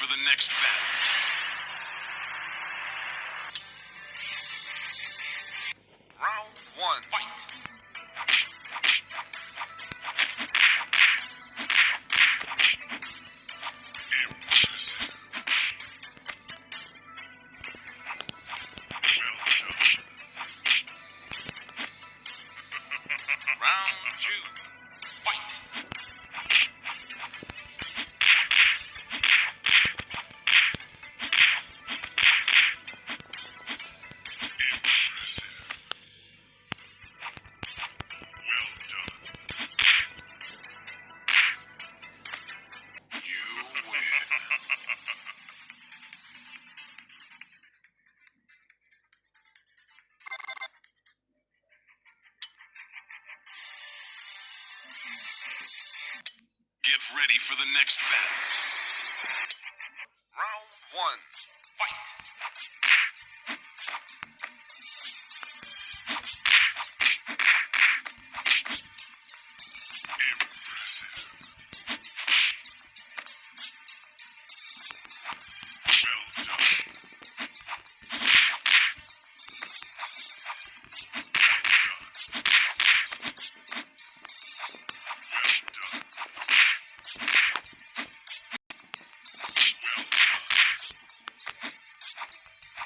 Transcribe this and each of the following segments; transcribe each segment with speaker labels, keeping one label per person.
Speaker 1: for the next battle. For the next battle. Round one. Fight.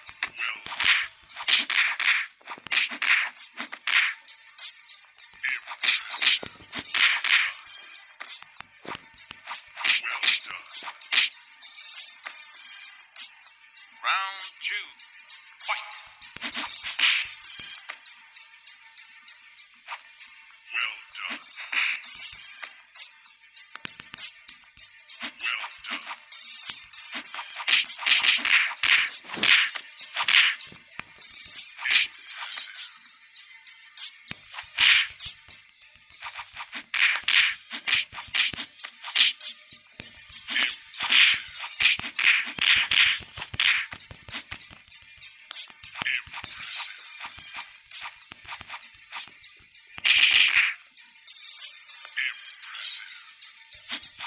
Speaker 1: Well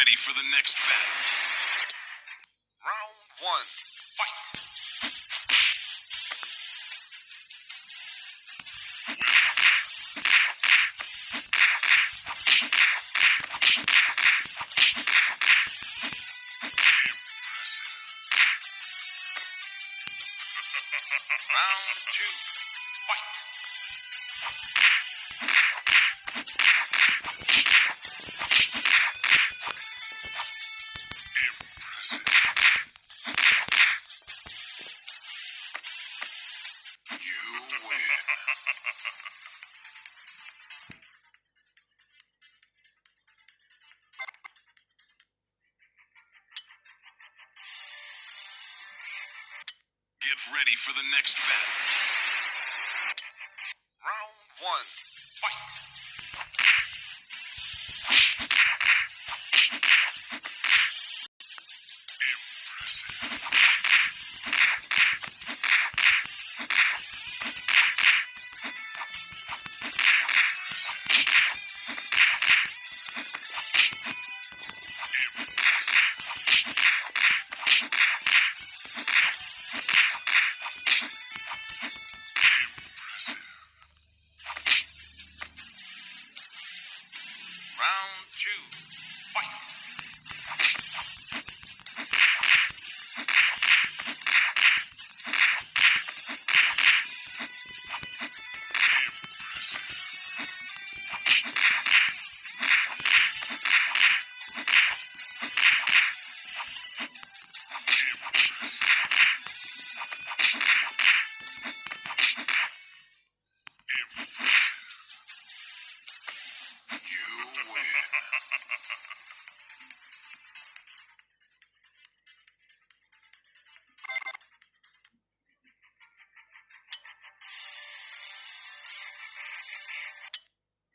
Speaker 1: ready for the next battle. Round one. Fight. Round two. Fight. Ready for the next battle. Round one. Fight.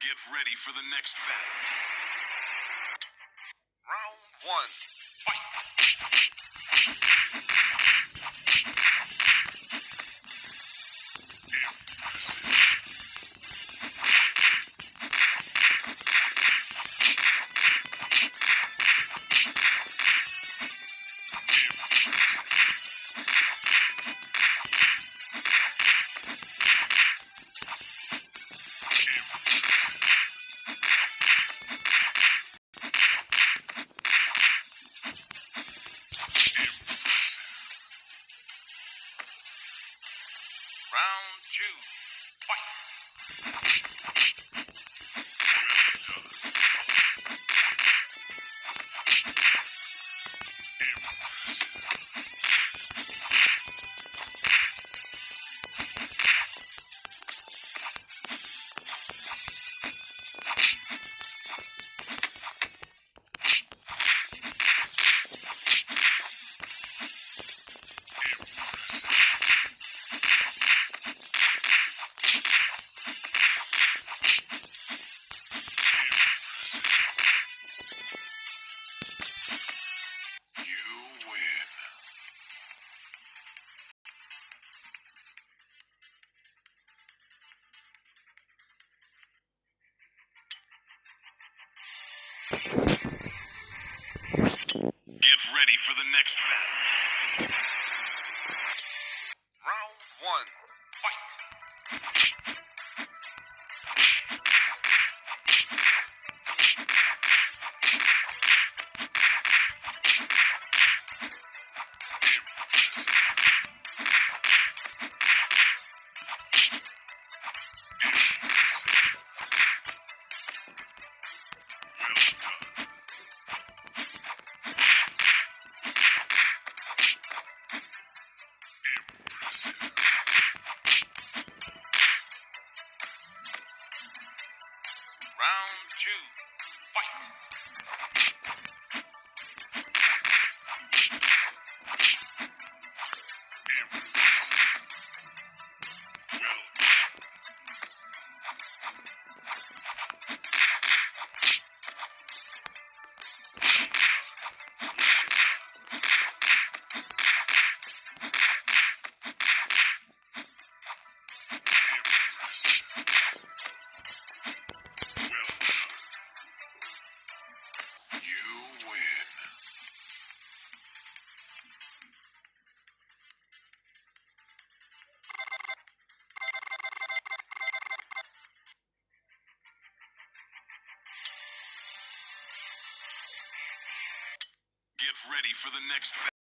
Speaker 1: Get ready for the next battle. Round one, fight. The next battle. Two, fight. Ready for the next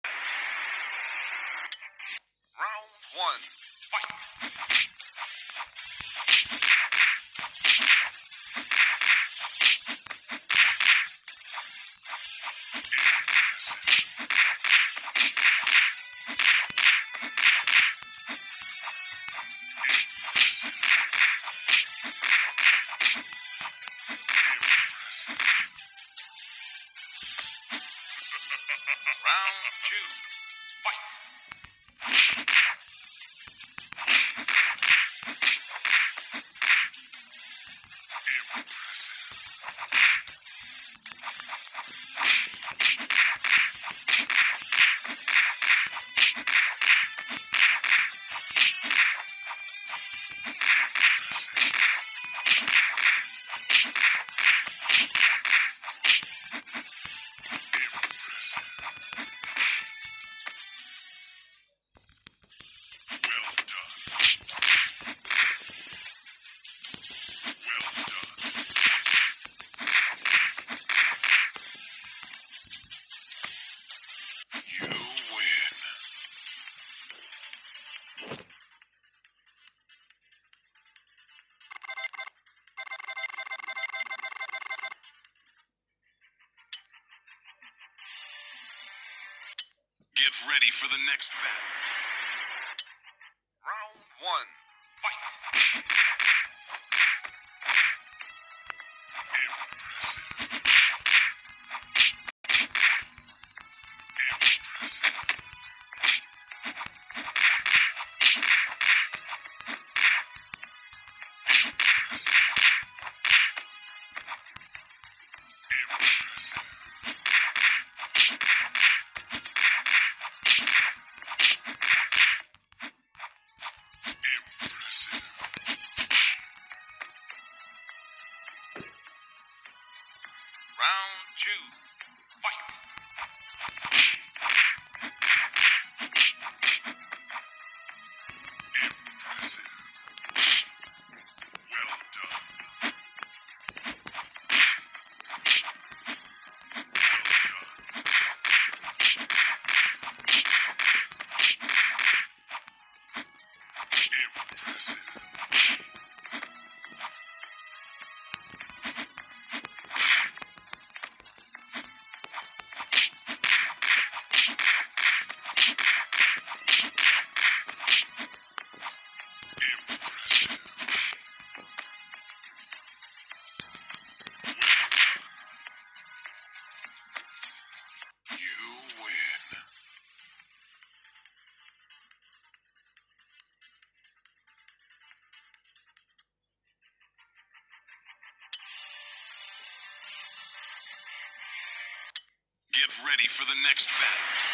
Speaker 1: ready for the next battle. Round one. Fight. Round two. Fight. Get ready for the next battle.